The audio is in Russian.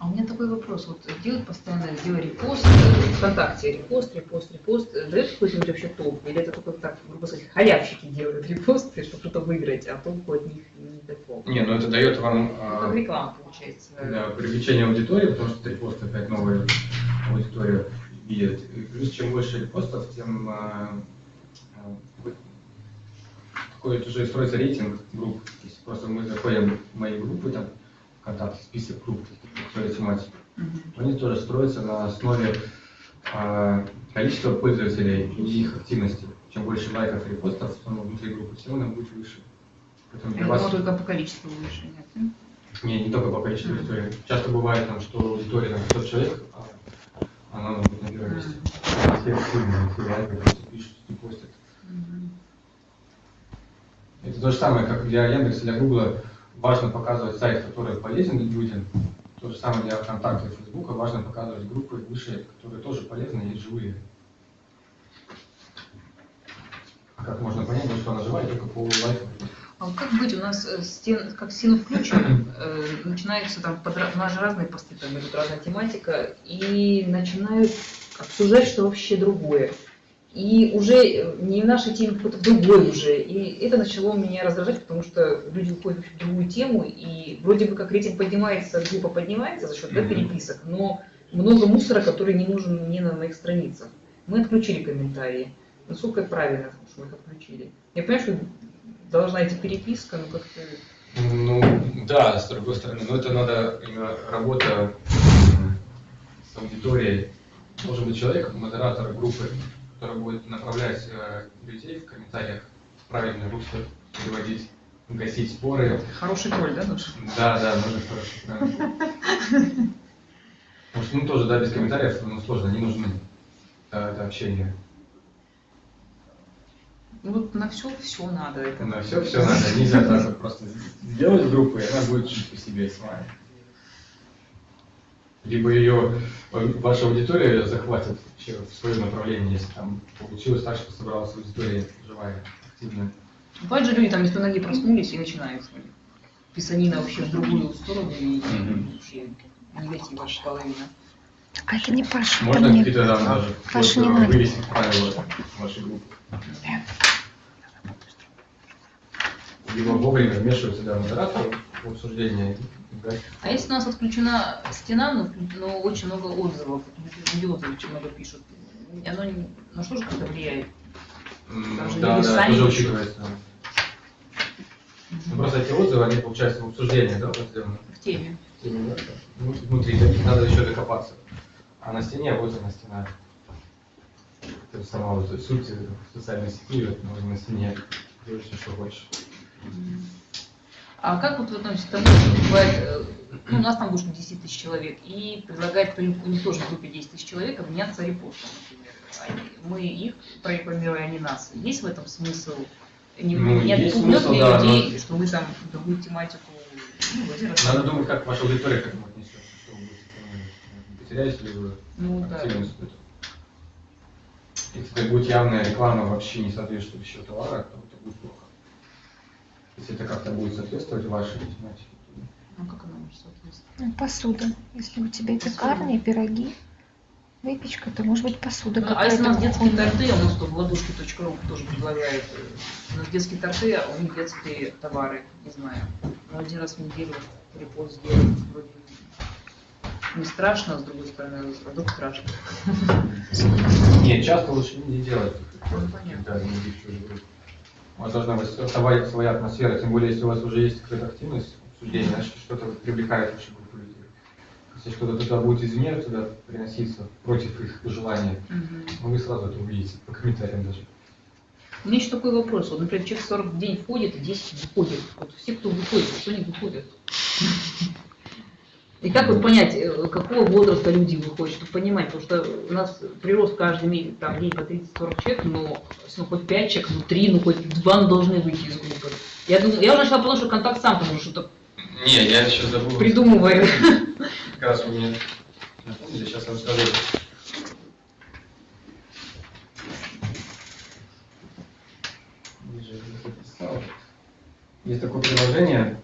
А у меня такой вопрос. Вот делают постоянно видео репост, ВКонтакте репост, репост, репост. Дает какой-нибудь вообще толк? Или это только так, грубо сказать, халявщики делают репосты, чтобы что-то выиграть, а толку от них не такого? Не, ну это дает вам Ну, а, как реклама получается. да, привлечение аудитории, потому что репосты опять новую аудиторию видят. И плюс чем больше репостов, тем а, а, такой уже строится рейтинг групп. Есть просто мы заходим в мои группы, там, ВКонтакте, список групп, которые тематики. Они тоже строятся на основе а, количества пользователей и их активности. Чем больше лайков и репостов ну, внутри группы, тем она будет выше. Поэтому Я для вас... думала, только по количеству выше. Нет? Не, не только по количеству Мгм. аудитории. Часто бывает, там, что аудитория там 500 человек, а она может быть на первом месте. Все активные, все лайкают, все пишут, все постят. Мгм. Это то же самое, как для Яндекса, для Гугла важно показывать сайт, который полезен людям. То же самое для ВКонтакта и Фейсбука важно показывать группы выше, которые тоже полезны и живые. Как можно понять, что она живая, только по лайкам. А как быть, у нас э, стен, как стену включим, э, начинаются там, подра- у нас же разные посты, там идут разная тематика, и начинают обсуждать что вообще другое. И уже э, не в нашей теме, какой-то другой уже. И это начало меня раздражать, потому что люди уходят в другую тему, и вроде бы как рейтинг поднимается, группа поднимается за счет да, переписок, но много мусора, который не нужен мне на моих страницах. Мы отключили комментарии. Насколько правильно, что мы их отключили? Я понимаю, что должна идти переписка, но как-то... Ну, да, с другой стороны, но это надо именно работа с аудиторией. Должен быть человек, модератор группы, который будет направлять э, людей в комментариях в правильное русло, переводить, гасить споры. Хороший тролль, да, нужен? Да, да, нужно хорошо. да. Потому что, ну, тоже, да, без комментариев, ну, сложно, не нужны. Да, это общение. Ну вот на все все надо. Это. На все, все надо. Нельзя так просто сделать группу, и она будет жить по себе сама. Либо ее ваша аудитория захватит вообще в свое направление, если там получилось так, что собралась аудитория живая, активная. Бывают же люди там без ноги проснулись и начинают. Писанина вообще в другую сторону и Мгм. вообще негатив ваша половина. А это не Паша, Можно какие-то там даже Паша, не надо. вывесить правила вашей группы. Либо вовремя вмешиваться да, модератор да. А если у нас отключена стена, но, но очень много отзывов, люди отзывы очень много пишут, оно не- на что же как-то влияет? Там же Да, люди да, сами тоже учитывается. Ну, просто эти отзывы, они, получается, в обсуждении, да? В теме. В теме, да. Ну, Внутри, надо еще докопаться. А на стене, вот она стена. Это сама вот суть социальной сети, вот, можно на стене делать все, что хочешь. А как вот вы относитесь к тому, что бывает, э, ну, у нас там больше 10 тысяч человек, и предлагает кто-нибудь, у них тоже в группе 10 тысяч человек, обменяться репостом, например. Они- мы их прорекламируем, а не нас. Есть в этом смысл? Не, Ну, не отпугнет ли да, людей, но- что вы там другую тематику ну, Надо думать, как ваша аудитория к этому отнесется, что вы. Потеряете ли вы Ну да. активность эту? Если это будет явная реклама вообще не соответствующего товара, то это будет плохо. Это как-то будет соответствовать вашей тематике, Ну как она может соответствовать? Ну, Посуда. Если у тебя пекарня, пироги, выпечка, то может быть посуда Ну, а если у нас детские торты, у нас тут ладушки.ру тоже предлагает, э, у нас детские торты, а у них детские товары, не знаю. Но один раз в неделю репост сделать вроде не страшно, а с другой стороны, а вдруг страшно. Нет, часто лучше не делать. Ну, понятно. Да, не идти в чужую группу. У вас должна быть своя, своя атмосфера, тем более, если у вас уже есть какая-то активность, обсуждение, значит, что-то привлекает вашу группу людей. Если что-то туда будет извне, туда приноситься против их желания, ну, вы сразу это увидите, по комментариям даже. У меня еще такой вопрос. Вот, например, человек 40 в день входит, и 10 выходит. Вот все, кто выходит, что они выходят? И как вот понять, э, какого возраста люди выходят, чтобы понимать, потому что у нас прирост каждый месяц, там, день по 30-40 человек, но ну, хоть 5 человек, ну 3, ну хоть 2 ну, должны выйти из группы. Я, думаю, я уже начала понимать, что контакт сам потому что-то Не, я сейчас забыл. Придумывает. Как раз у меня... Я сейчас расскажу. Есть такое приложение,